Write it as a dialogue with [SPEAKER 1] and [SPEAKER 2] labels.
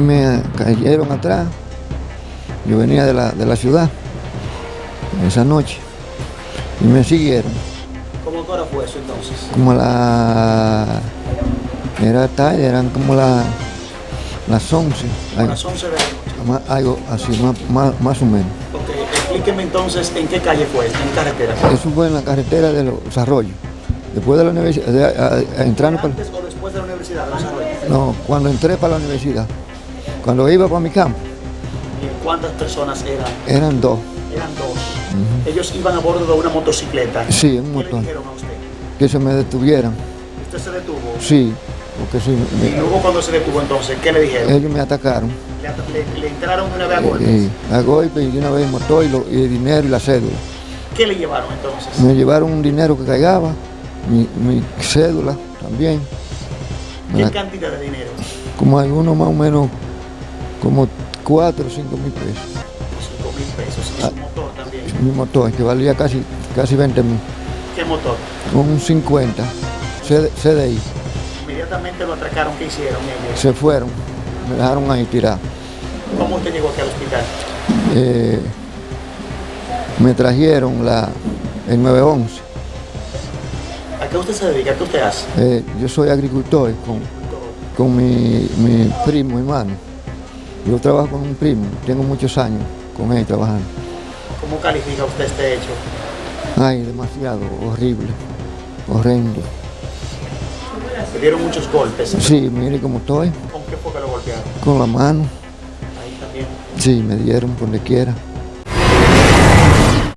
[SPEAKER 1] y me cayeron atrás. Yo venía de la, de la ciudad esa noche y me siguieron.
[SPEAKER 2] ¿Cómo hora fue eso entonces?
[SPEAKER 1] Como la... Era tarde, eran como la, las 11,
[SPEAKER 2] A las 11 de la noche.
[SPEAKER 1] algo así, más, más, más o menos.
[SPEAKER 2] Ok, explíqueme entonces en qué calle fue, en qué carretera.
[SPEAKER 1] Eso fue en la carretera de los arroyos. Después de la universidad, de- a- a- entrando para...
[SPEAKER 2] ¿Antes o después de la universidad de los Arroyos?
[SPEAKER 1] No, cuando entré para la universidad, cuando iba para mi campo,
[SPEAKER 2] ¿Y ¿Cuántas personas eran?
[SPEAKER 1] eran dos.
[SPEAKER 2] Eran dos. Ellos iban a bordo de una motocicleta.
[SPEAKER 1] Sí, un
[SPEAKER 2] ¿Qué le dijeron a usted?
[SPEAKER 1] Que se me detuvieran.
[SPEAKER 2] Usted se detuvo.
[SPEAKER 1] Sí, porque sí,
[SPEAKER 2] Y luego cuando se detuvo entonces, ¿qué le dijeron?
[SPEAKER 1] ellos me atacaron.
[SPEAKER 2] Le, at- le- le entraron una vez a golpes.
[SPEAKER 1] Y a golpe y de una vez el motor y, lo- y el dinero y la cédula.
[SPEAKER 2] ¿Qué le llevaron entonces?
[SPEAKER 1] Me llevaron un dinero que caigaba, mi, mi cédula también.
[SPEAKER 2] ¿Qué
[SPEAKER 1] la-
[SPEAKER 2] cantidad de dinero?
[SPEAKER 1] como algunos más o menos, como 4 o 5 mil pesos.
[SPEAKER 2] 5 mil pesos. Y
[SPEAKER 1] Ah.
[SPEAKER 2] su motor también.
[SPEAKER 1] Mi motor, que valía casi, casi 20 mil.
[SPEAKER 2] ¿Qué motor?
[SPEAKER 1] Un 50, CD CDI.
[SPEAKER 2] Inmediatamente lo atracaron. ¿Qué hicieron ellos?
[SPEAKER 1] Se fueron, me dejaron ahí tirado.
[SPEAKER 2] ¿Cómo usted llegó aquí al hospital?
[SPEAKER 1] Eh, me trajeron la, el 911.
[SPEAKER 2] ¿A qué usted se dedica? ¿Qué usted hace?
[SPEAKER 1] Eh, yo soy agricultor con, con mi, mi primo hermano. Yo trabajo con un primo, tengo muchos años con él trabajando.
[SPEAKER 2] ¿Cómo califica usted este hecho?
[SPEAKER 1] Ay, demasiado horrible, horrendo.
[SPEAKER 2] Le dieron muchos golpes.
[SPEAKER 1] Sí, mire cómo estoy,
[SPEAKER 2] ¿Con qué fue que lo golpearon?
[SPEAKER 1] con la mano.
[SPEAKER 2] Ahí también.
[SPEAKER 1] Sí, me dieron por donde quiera.